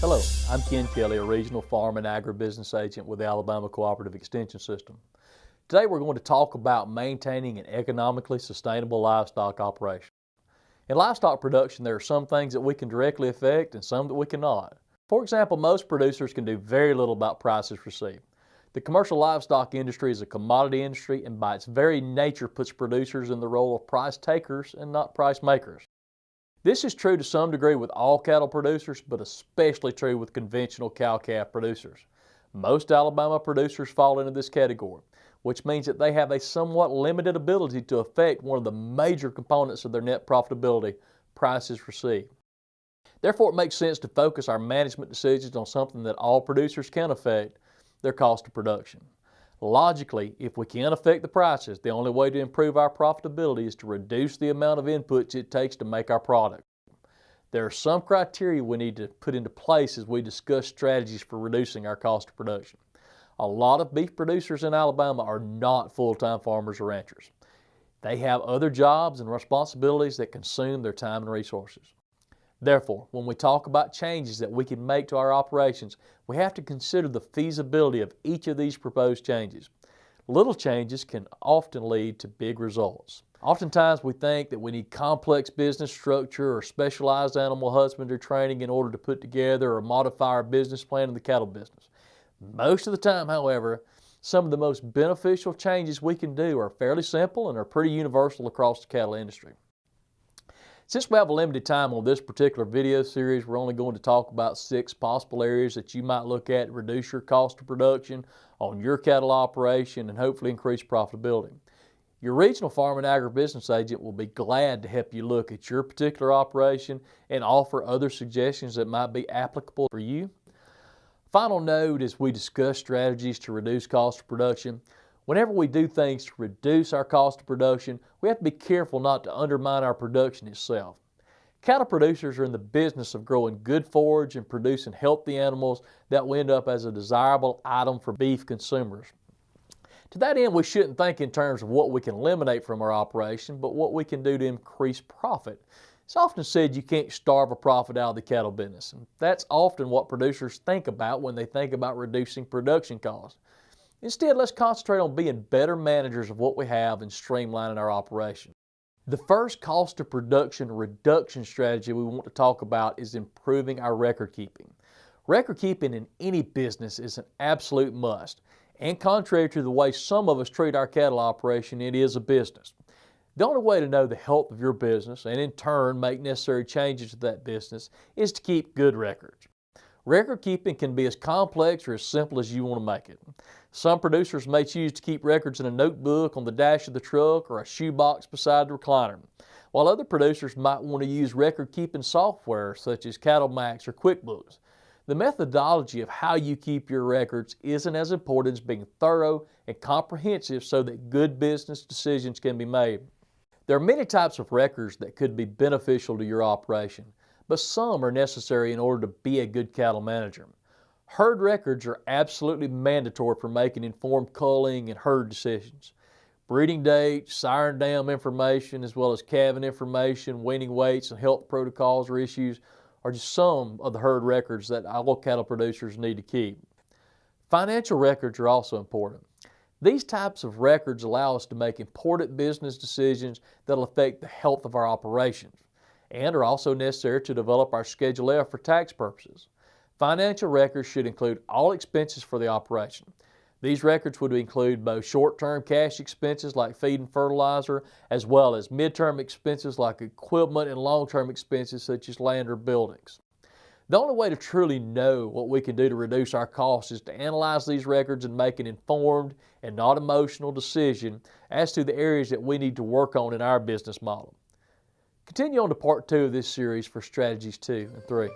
Hello, I'm Ken Kelly, a regional farm and agribusiness agent with the Alabama Cooperative Extension System. Today we're going to talk about maintaining an economically sustainable livestock operation. In livestock production, there are some things that we can directly affect and some that we cannot. For example, most producers can do very little about prices received. The commercial livestock industry is a commodity industry and by its very nature puts producers in the role of price takers and not price makers. This is true to some degree with all cattle producers, but especially true with conventional cow-calf producers. Most Alabama producers fall into this category, which means that they have a somewhat limited ability to affect one of the major components of their net profitability, prices received. Therefore, it makes sense to focus our management decisions on something that all producers can affect, their cost of production. Logically, if we can't affect the prices, the only way to improve our profitability is to reduce the amount of inputs it takes to make our product. There are some criteria we need to put into place as we discuss strategies for reducing our cost of production. A lot of beef producers in Alabama are not full-time farmers or ranchers. They have other jobs and responsibilities that consume their time and resources. Therefore, when we talk about changes that we can make to our operations, we have to consider the feasibility of each of these proposed changes. Little changes can often lead to big results. Oftentimes we think that we need complex business structure or specialized animal husbandry training in order to put together or modify our business plan in the cattle business. Most of the time, however, some of the most beneficial changes we can do are fairly simple and are pretty universal across the cattle industry. Since we have a limited time on this particular video series, we're only going to talk about six possible areas that you might look at to reduce your cost of production on your cattle operation and hopefully increase profitability. Your regional farm and agribusiness agent will be glad to help you look at your particular operation and offer other suggestions that might be applicable for you. Final note as we discuss strategies to reduce cost of production, Whenever we do things to reduce our cost of production, we have to be careful not to undermine our production itself. Cattle producers are in the business of growing good forage and producing healthy animals that will end up as a desirable item for beef consumers. To that end, we shouldn't think in terms of what we can eliminate from our operation, but what we can do to increase profit. It's often said you can't starve a profit out of the cattle business, and that's often what producers think about when they think about reducing production costs. Instead, let's concentrate on being better managers of what we have and streamlining our operation. The first cost of production reduction strategy we want to talk about is improving our record keeping. Record keeping in any business is an absolute must, and contrary to the way some of us treat our cattle operation, it is a business. The only way to know the health of your business and in turn make necessary changes to that business is to keep good records. Record keeping can be as complex or as simple as you want to make it. Some producers may choose to keep records in a notebook on the dash of the truck or a shoebox beside the recliner, while other producers might want to use record-keeping software such as CattleMax or QuickBooks. The methodology of how you keep your records isn't as important as being thorough and comprehensive so that good business decisions can be made. There are many types of records that could be beneficial to your operation, but some are necessary in order to be a good cattle manager. Herd records are absolutely mandatory for making informed culling and herd decisions. Breeding dates, sire and dam information, as well as calving information, weaning weights, and health protocols or issues are just some of the herd records that all cattle producers need to keep. Financial records are also important. These types of records allow us to make important business decisions that will affect the health of our operations and are also necessary to develop our Schedule F for tax purposes. Financial records should include all expenses for the operation. These records would include both short-term cash expenses like feed and fertilizer, as well as mid-term expenses like equipment and long-term expenses such as land or buildings. The only way to truly know what we can do to reduce our costs is to analyze these records and make an informed and not emotional decision as to the areas that we need to work on in our business model. Continue on to part two of this series for strategies two and three.